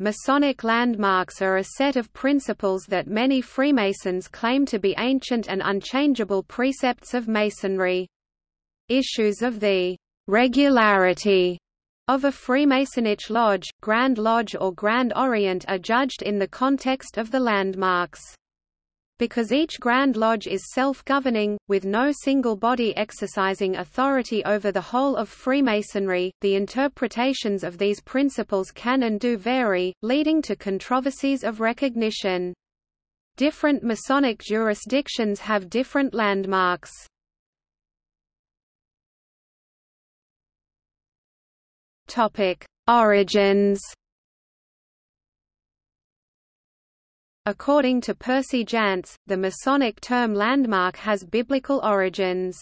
Masonic landmarks are a set of principles that many Freemasons claim to be ancient and unchangeable precepts of Masonry. Issues of the regularity of a Freemasonic lodge, Grand Lodge or Grand Orient are judged in the context of the landmarks. Because each Grand Lodge is self-governing, with no single body exercising authority over the whole of Freemasonry, the interpretations of these principles can and do vary, leading to controversies of recognition. Different Masonic jurisdictions have different landmarks. Origins According to Percy Jantz, the Masonic term landmark has biblical origins.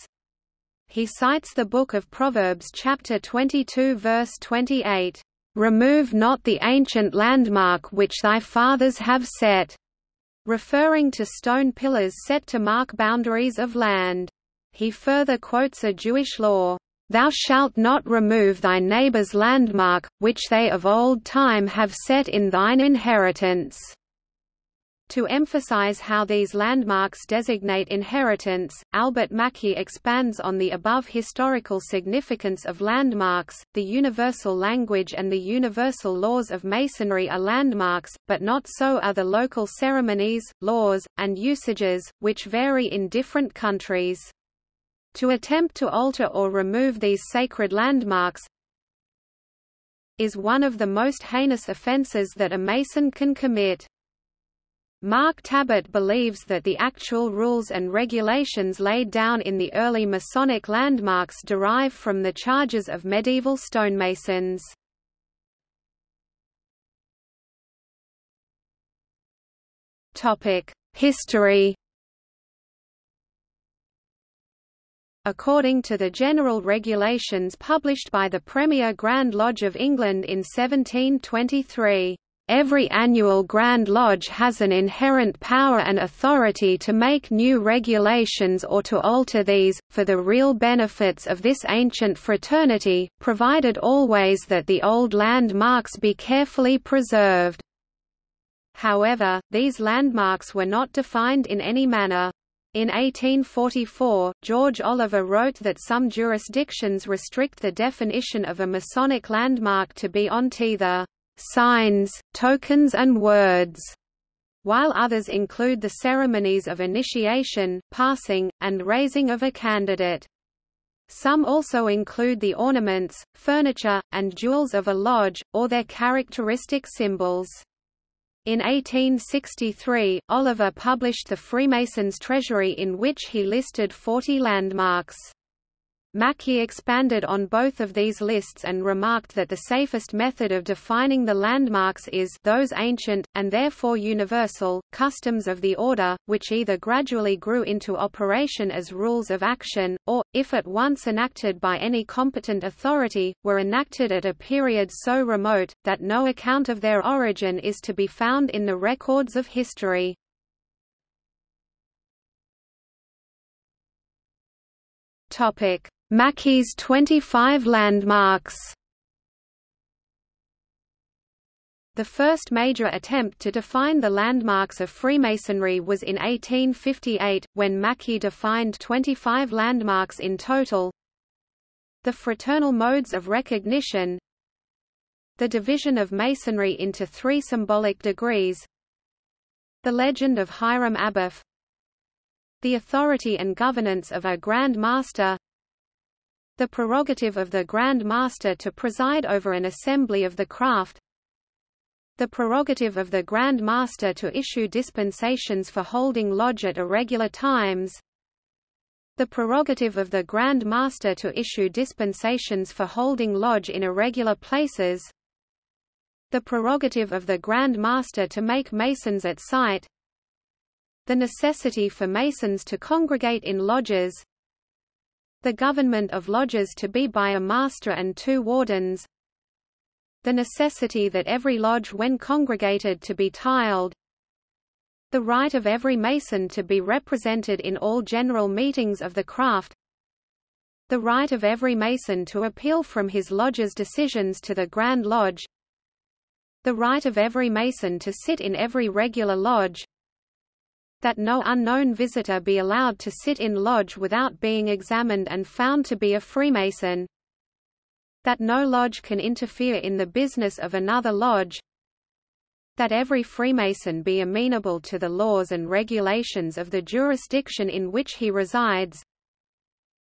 He cites the Book of Proverbs chapter 22 verse 28, "Remove not the ancient landmark which thy fathers have set," referring to stone pillars set to mark boundaries of land. He further quotes a Jewish law, "Thou shalt not remove thy neighbour's landmark, which they of old time have set in thine inheritance." To emphasize how these landmarks designate inheritance, Albert Mackey expands on the above historical significance of landmarks. The universal language and the universal laws of Masonry are landmarks, but not so are the local ceremonies, laws, and usages, which vary in different countries. To attempt to alter or remove these sacred landmarks is one of the most heinous offences that a Mason can commit. Mark Tabbert believes that the actual rules and regulations laid down in the early Masonic landmarks derive from the charges of medieval stonemasons. History According to the general regulations published by the Premier Grand Lodge of England in 1723, Every annual Grand Lodge has an inherent power and authority to make new regulations or to alter these, for the real benefits of this ancient fraternity, provided always that the old landmarks be carefully preserved. However, these landmarks were not defined in any manner. In 1844, George Oliver wrote that some jurisdictions restrict the definition of a Masonic landmark to be on the signs, tokens and words, while others include the ceremonies of initiation, passing, and raising of a candidate. Some also include the ornaments, furniture, and jewels of a lodge, or their characteristic symbols. In 1863, Oliver published the Freemasons' Treasury in which he listed 40 landmarks. Mackey expanded on both of these lists and remarked that the safest method of defining the landmarks is those ancient, and therefore universal, customs of the order, which either gradually grew into operation as rules of action, or, if at once enacted by any competent authority, were enacted at a period so remote, that no account of their origin is to be found in the records of history. Topic Mackey's 25 landmarks. The first major attempt to define the landmarks of Freemasonry was in 1858, when Mackey defined 25 landmarks in total. The fraternal modes of recognition. The division of Masonry into three symbolic degrees. The legend of Hiram Abiff The authority and governance of a Grand Master the prerogative of the Grand Master to preside over an assembly of the craft. The prerogative of the Grand Master to issue dispensations for holding lodge at irregular times. The prerogative of the Grand Master to issue dispensations for holding lodge in irregular places. The prerogative of the Grand Master to make masons at sight. The necessity for masons to congregate in lodges the government of lodges to be by a master and two wardens. The necessity that every lodge when congregated to be tiled. The right of every mason to be represented in all general meetings of the craft. The right of every mason to appeal from his lodge's decisions to the Grand Lodge. The right of every Mason to sit in every regular lodge, that no unknown visitor be allowed to sit in lodge without being examined and found to be a Freemason, that no lodge can interfere in the business of another lodge, that every Freemason be amenable to the laws and regulations of the jurisdiction in which he resides,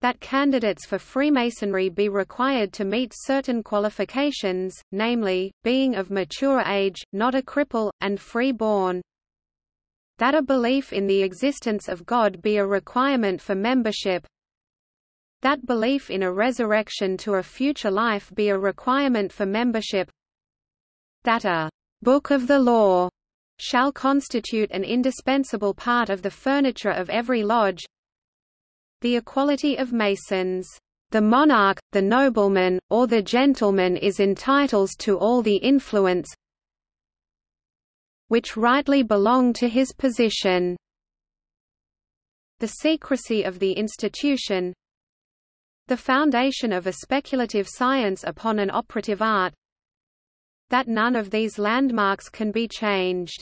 that candidates for Freemasonry be required to meet certain qualifications, namely, being of mature age, not a cripple, and free-born. That a belief in the existence of God be a requirement for membership. That belief in a resurrection to a future life be a requirement for membership. That a book of the law shall constitute an indispensable part of the furniture of every lodge, the equality of Masons. The monarch, the nobleman, or the gentleman is entitled to all the influence which rightly belong to his position. The secrecy of the institution The foundation of a speculative science upon an operative art that none of these landmarks can be changed.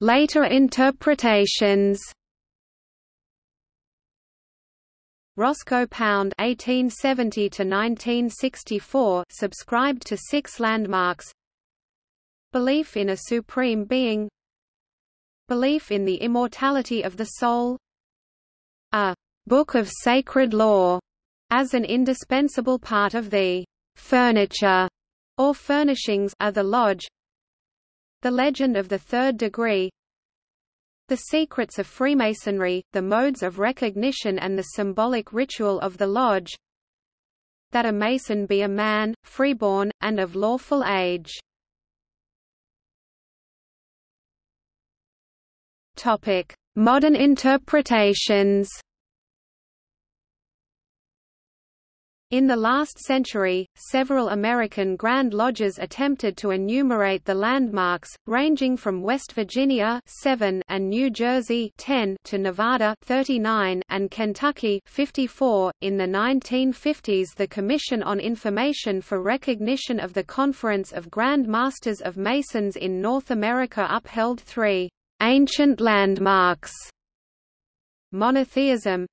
Later interpretations. Roscoe Pound (1870–1964) subscribed to six landmarks: belief in a supreme being, belief in the immortality of the soul, a book of sacred law, as an indispensable part of the furniture or furnishings of the lodge, the Legend of the Third Degree The Secrets of Freemasonry, the modes of recognition and the symbolic ritual of the lodge. That a Mason be a man, freeborn, and of lawful age. Modern interpretations In the last century, several American Grand Lodges attempted to enumerate the landmarks, ranging from West Virginia 7 and New Jersey 10 to Nevada 39 and Kentucky 54. In the 1950s the Commission on Information for Recognition of the Conference of Grand Masters of Masons in North America upheld three ancient landmarks monotheism,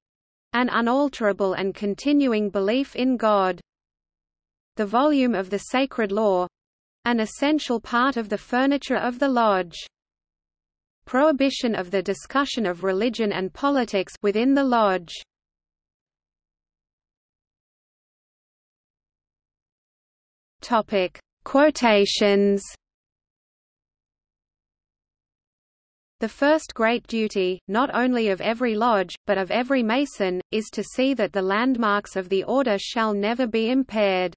an unalterable and continuing belief in God. The volume of the sacred law an essential part of the furniture of the lodge. Prohibition of the discussion of religion and politics within the lodge. Topic: Quotations The first great duty, not only of every lodge, but of every Mason, is to see that the landmarks of the order shall never be impaired.